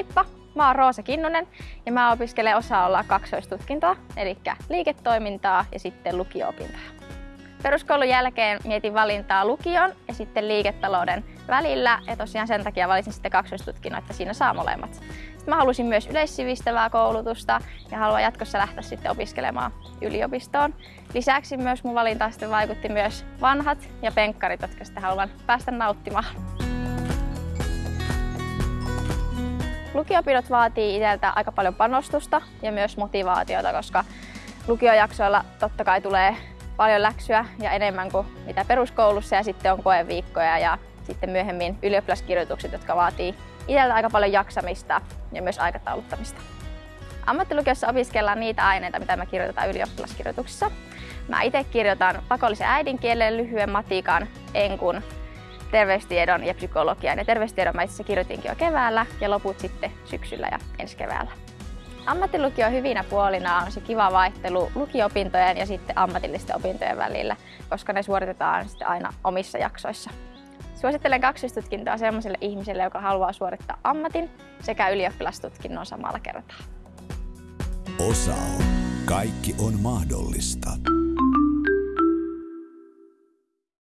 Heippa! Mä oon Roosa Kinnunen ja mä opiskelen osa-olla kaksoistutkintoa, eli liiketoimintaa ja sitten lukio-opintoja. Peruskoulun jälkeen mietin valintaa lukion ja sitten liiketalouden välillä ja tosiaan sen takia valitsin sitten kaksoistutkinnon, että siinä saa molemmat. Sitten mä halusin myös yleissivistävää koulutusta ja haluan jatkossa lähteä sitten opiskelemaan yliopistoon. Lisäksi myös mun valintaan sitten vaikutti myös vanhat ja penkkarit, jotka sitten haluan päästä nauttimaan. Lukiopinnot vaatii itseltä aika paljon panostusta ja myös motivaatiota, koska lukiojaksoilla totta kai tulee paljon läksyä ja enemmän kuin mitä peruskoulussa ja sitten on koeviikkoja ja sitten myöhemmin ylioppilaskirjoitukset, jotka vaatii itseltä aika paljon jaksamista ja myös aikatauluttamista. Ammattilukiossa opiskellaan niitä aineita, mitä me kirjoitetaan ylioppilaskirjoituksissa. Mä itse kirjoitan pakollisen äidinkielen, lyhyen matikan, enkun, terveystiedon ja psykologian. Ja terveystiedon mä itse kirjoitinkin jo keväällä ja loput sitten syksyllä ja ensi keväällä. Ammattilukio hyvinä puolina on se kiva vaihtelu lukio-opintojen ja sitten ammatillisten opintojen välillä, koska ne suoritetaan sitten aina omissa jaksoissa. Suosittelen kaksistutkintoa sellaiselle ihmiselle, joka haluaa suorittaa ammatin sekä ylioppilastutkinnon samalla kertaa. Osa Kaikki on mahdollista.